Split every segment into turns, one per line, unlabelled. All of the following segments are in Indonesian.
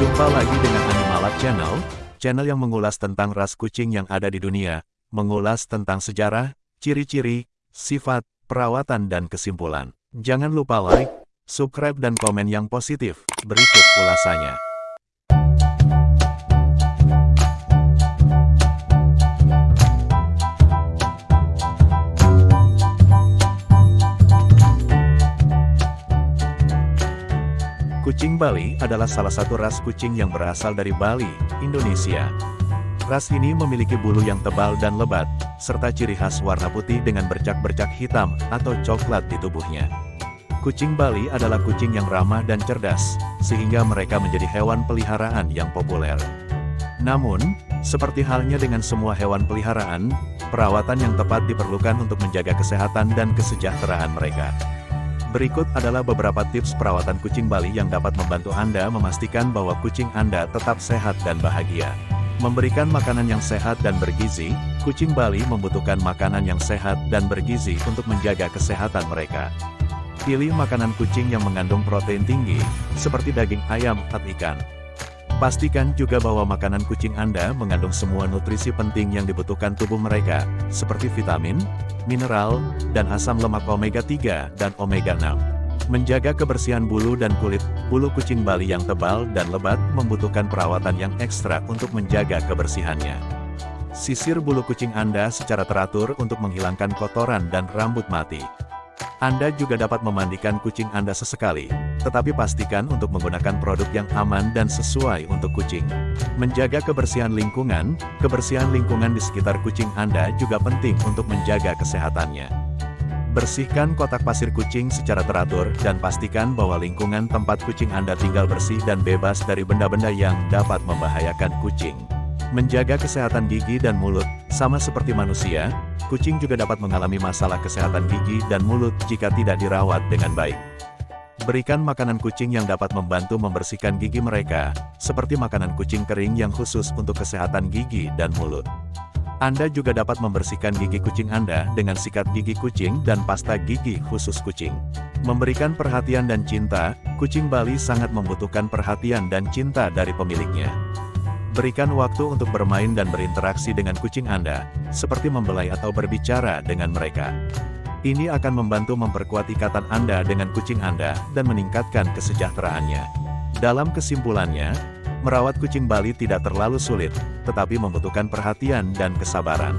Jumpa lagi dengan Animalab Channel, channel yang mengulas tentang ras kucing yang ada di dunia, mengulas tentang sejarah, ciri-ciri, sifat, perawatan dan kesimpulan. Jangan lupa like, subscribe dan komen yang positif. Berikut ulasannya. Kucing Bali adalah salah satu ras kucing yang berasal dari Bali, Indonesia. Ras ini memiliki bulu yang tebal dan lebat, serta ciri khas warna putih dengan bercak-bercak hitam atau coklat di tubuhnya. Kucing Bali adalah kucing yang ramah dan cerdas, sehingga mereka menjadi hewan peliharaan yang populer. Namun, seperti halnya dengan semua hewan peliharaan, perawatan yang tepat diperlukan untuk menjaga kesehatan dan kesejahteraan mereka. Berikut adalah beberapa tips perawatan kucing Bali yang dapat membantu Anda memastikan bahwa kucing Anda tetap sehat dan bahagia. Memberikan makanan yang sehat dan bergizi, kucing Bali membutuhkan makanan yang sehat dan bergizi untuk menjaga kesehatan mereka. Pilih makanan kucing yang mengandung protein tinggi, seperti daging ayam atau ikan. Pastikan juga bahwa makanan kucing Anda mengandung semua nutrisi penting yang dibutuhkan tubuh mereka, seperti vitamin, mineral, dan asam lemak omega-3 dan omega-6. Menjaga kebersihan bulu dan kulit, bulu kucing Bali yang tebal dan lebat membutuhkan perawatan yang ekstra untuk menjaga kebersihannya. Sisir bulu kucing Anda secara teratur untuk menghilangkan kotoran dan rambut mati. Anda juga dapat memandikan kucing Anda sesekali, tetapi pastikan untuk menggunakan produk yang aman dan sesuai untuk kucing. Menjaga kebersihan lingkungan, kebersihan lingkungan di sekitar kucing Anda juga penting untuk menjaga kesehatannya. Bersihkan kotak pasir kucing secara teratur dan pastikan bahwa lingkungan tempat kucing Anda tinggal bersih dan bebas dari benda-benda yang dapat membahayakan kucing. Menjaga kesehatan gigi dan mulut, sama seperti manusia, kucing juga dapat mengalami masalah kesehatan gigi dan mulut jika tidak dirawat dengan baik. Berikan makanan kucing yang dapat membantu membersihkan gigi mereka, seperti makanan kucing kering yang khusus untuk kesehatan gigi dan mulut. Anda juga dapat membersihkan gigi kucing Anda dengan sikat gigi kucing dan pasta gigi khusus kucing. Memberikan perhatian dan cinta, kucing Bali sangat membutuhkan perhatian dan cinta dari pemiliknya. Berikan waktu untuk bermain dan berinteraksi dengan kucing Anda, seperti membelai atau berbicara dengan mereka. Ini akan membantu memperkuat ikatan Anda dengan kucing Anda dan meningkatkan kesejahteraannya. Dalam kesimpulannya, merawat kucing Bali tidak terlalu sulit, tetapi membutuhkan perhatian dan kesabaran.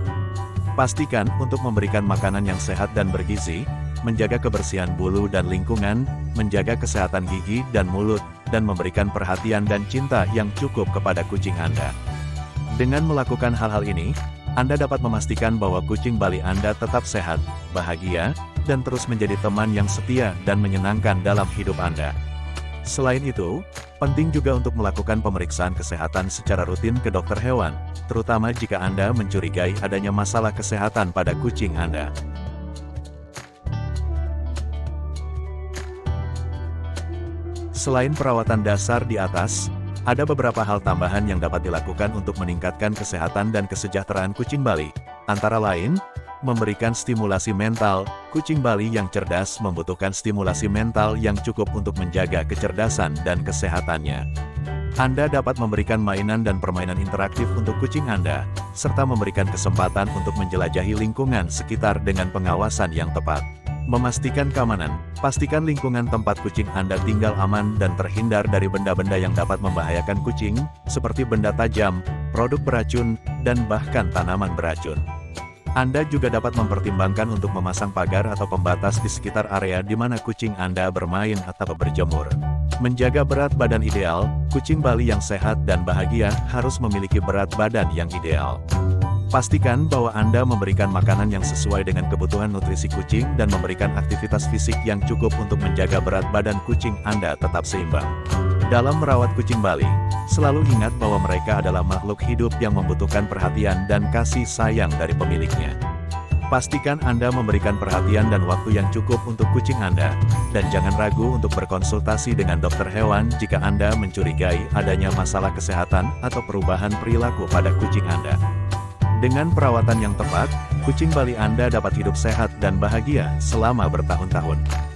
Pastikan untuk memberikan makanan yang sehat dan bergizi, menjaga kebersihan bulu dan lingkungan, menjaga kesehatan gigi dan mulut, dan memberikan perhatian dan cinta yang cukup kepada kucing Anda. Dengan melakukan hal-hal ini, Anda dapat memastikan bahwa kucing Bali Anda tetap sehat, bahagia, dan terus menjadi teman yang setia dan menyenangkan dalam hidup Anda. Selain itu, penting juga untuk melakukan pemeriksaan kesehatan secara rutin ke dokter hewan, terutama jika Anda mencurigai adanya masalah kesehatan pada kucing Anda. Selain perawatan dasar di atas, ada beberapa hal tambahan yang dapat dilakukan untuk meningkatkan kesehatan dan kesejahteraan kucing Bali. Antara lain, memberikan stimulasi mental, kucing Bali yang cerdas membutuhkan stimulasi mental yang cukup untuk menjaga kecerdasan dan kesehatannya. Anda dapat memberikan mainan dan permainan interaktif untuk kucing Anda, serta memberikan kesempatan untuk menjelajahi lingkungan sekitar dengan pengawasan yang tepat. Memastikan keamanan, pastikan lingkungan tempat kucing Anda tinggal aman dan terhindar dari benda-benda yang dapat membahayakan kucing, seperti benda tajam, produk beracun, dan bahkan tanaman beracun. Anda juga dapat mempertimbangkan untuk memasang pagar atau pembatas di sekitar area di mana kucing Anda bermain atau berjemur. Menjaga berat badan ideal, kucing Bali yang sehat dan bahagia harus memiliki berat badan yang ideal. Pastikan bahwa Anda memberikan makanan yang sesuai dengan kebutuhan nutrisi kucing dan memberikan aktivitas fisik yang cukup untuk menjaga berat badan kucing Anda tetap seimbang. Dalam merawat kucing Bali, selalu ingat bahwa mereka adalah makhluk hidup yang membutuhkan perhatian dan kasih sayang dari pemiliknya. Pastikan Anda memberikan perhatian dan waktu yang cukup untuk kucing Anda, dan jangan ragu untuk berkonsultasi dengan dokter hewan jika Anda mencurigai adanya masalah kesehatan atau perubahan perilaku pada kucing Anda. Dengan perawatan yang tepat, kucing Bali Anda dapat hidup sehat dan bahagia selama bertahun-tahun.